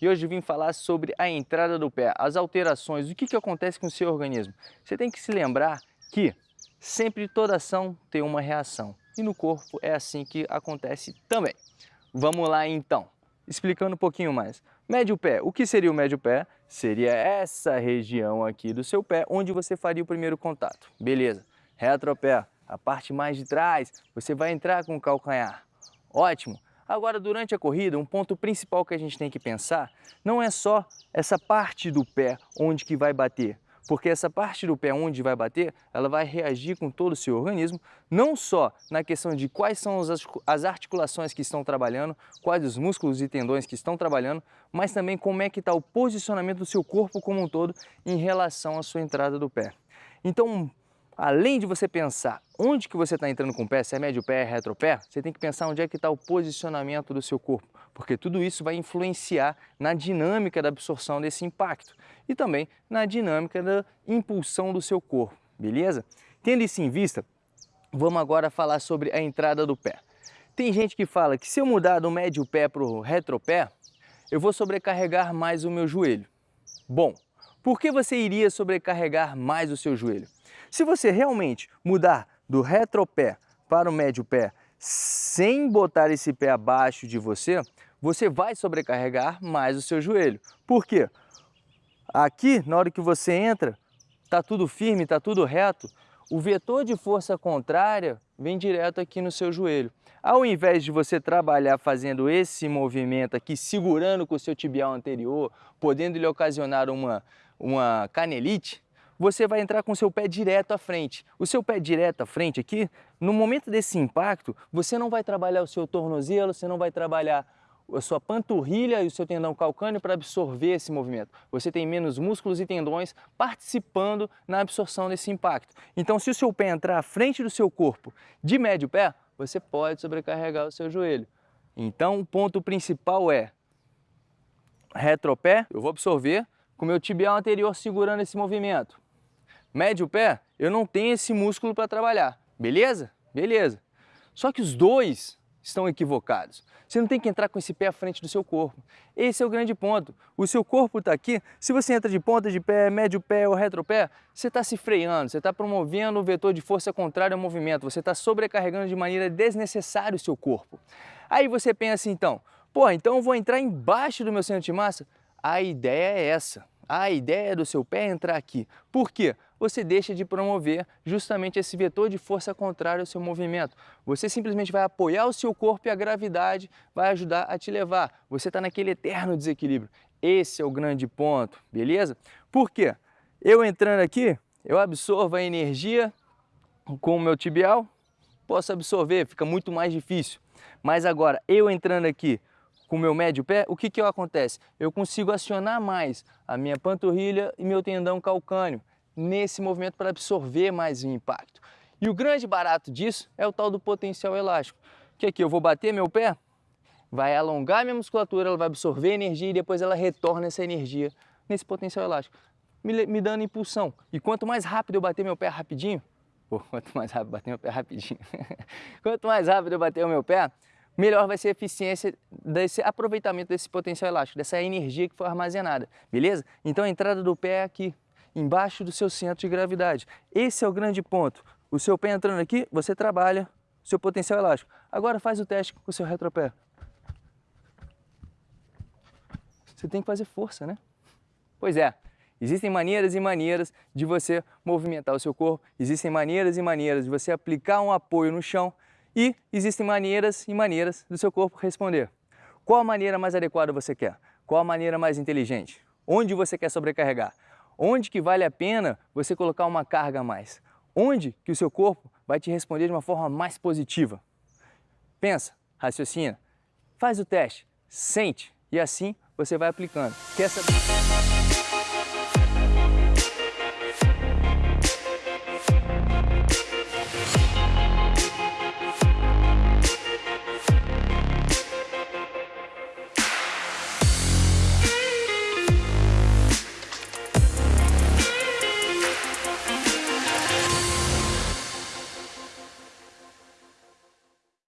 e hoje vim falar sobre a entrada do pé, as alterações, o que, que acontece com o seu organismo. Você tem que se lembrar que sempre toda ação tem uma reação e no corpo é assim que acontece também. Vamos lá então, explicando um pouquinho mais. Médio pé, o que seria o médio pé? Seria essa região aqui do seu pé onde você faria o primeiro contato, beleza. Retropé, a parte mais de trás, você vai entrar com o calcanhar, ótimo. Agora, durante a corrida, um ponto principal que a gente tem que pensar não é só essa parte do pé onde que vai bater, porque essa parte do pé onde vai bater, ela vai reagir com todo o seu organismo, não só na questão de quais são as articulações que estão trabalhando, quais os músculos e tendões que estão trabalhando, mas também como é que está o posicionamento do seu corpo como um todo em relação à sua entrada do pé. Então, além de você pensar onde que você está entrando com o pé, se é médio pé, retro pé, você tem que pensar onde é que está o posicionamento do seu corpo, porque tudo isso vai influenciar na dinâmica da absorção desse impacto e também na dinâmica da impulsão do seu corpo, beleza? Tendo isso em vista, vamos agora falar sobre a entrada do pé. Tem gente que fala que se eu mudar do médio pé para o retropé, eu vou sobrecarregar mais o meu joelho. Bom, por que você iria sobrecarregar mais o seu joelho? Se você realmente mudar do retropé para o médio pé sem botar esse pé abaixo de você, você vai sobrecarregar mais o seu joelho. Por quê? Aqui, na hora que você entra, está tudo firme, está tudo reto, o vetor de força contrária vem direto aqui no seu joelho. Ao invés de você trabalhar fazendo esse movimento aqui, segurando com o seu tibial anterior, podendo lhe ocasionar uma, uma canelite, você vai entrar com o seu pé direto à frente. O seu pé direto à frente aqui, no momento desse impacto, você não vai trabalhar o seu tornozelo, você não vai trabalhar a sua panturrilha e o seu tendão calcâneo para absorver esse movimento. Você tem menos músculos e tendões participando na absorção desse impacto. Então, se o seu pé entrar à frente do seu corpo de médio pé, você pode sobrecarregar o seu joelho. Então, o ponto principal é retropé, eu vou absorver com o meu tibial anterior segurando esse movimento médio pé, eu não tenho esse músculo para trabalhar. Beleza? Beleza. Só que os dois estão equivocados. Você não tem que entrar com esse pé à frente do seu corpo. Esse é o grande ponto. O seu corpo está aqui, se você entra de ponta de pé, médio pé ou retropé, você está se freando, você está promovendo o vetor de força contrária ao movimento, você está sobrecarregando de maneira desnecessária o seu corpo. Aí você pensa então, pô, então eu vou entrar embaixo do meu centro de massa? A ideia é essa. A ideia do seu pé é entrar aqui. Por quê? Você deixa de promover justamente esse vetor de força contrária ao seu movimento. Você simplesmente vai apoiar o seu corpo e a gravidade vai ajudar a te levar. Você está naquele eterno desequilíbrio. Esse é o grande ponto, beleza? Por quê? Eu entrando aqui, eu absorvo a energia com o meu tibial, posso absorver, fica muito mais difícil. Mas agora, eu entrando aqui com o meu médio pé, o que que acontece? Eu consigo acionar mais a minha panturrilha e meu tendão calcâneo nesse movimento para absorver mais o impacto. E o grande barato disso é o tal do potencial elástico, que aqui eu vou bater meu pé, vai alongar minha musculatura, ela vai absorver energia e depois ela retorna essa energia nesse potencial elástico, me, me dando impulsão. E quanto mais rápido eu bater meu pé rapidinho, pô, quanto mais rápido bater meu pé rapidinho, quanto mais rápido eu bater o meu pé, melhor vai ser a eficiência desse aproveitamento desse potencial elástico, dessa energia que foi armazenada, beleza? Então a entrada do pé é aqui, embaixo do seu centro de gravidade. Esse é o grande ponto. O seu pé entrando aqui, você trabalha o seu potencial elástico. Agora faz o teste com o seu retropé. Você tem que fazer força, né? Pois é, existem maneiras e maneiras de você movimentar o seu corpo, existem maneiras e maneiras de você aplicar um apoio no chão e existem maneiras e maneiras do seu corpo responder. Qual a maneira mais adequada você quer? Qual a maneira mais inteligente? Onde você quer sobrecarregar? Onde que vale a pena você colocar uma carga a mais? Onde que o seu corpo vai te responder de uma forma mais positiva? Pensa, raciocina, faz o teste, sente e assim você vai aplicando. Quer saber?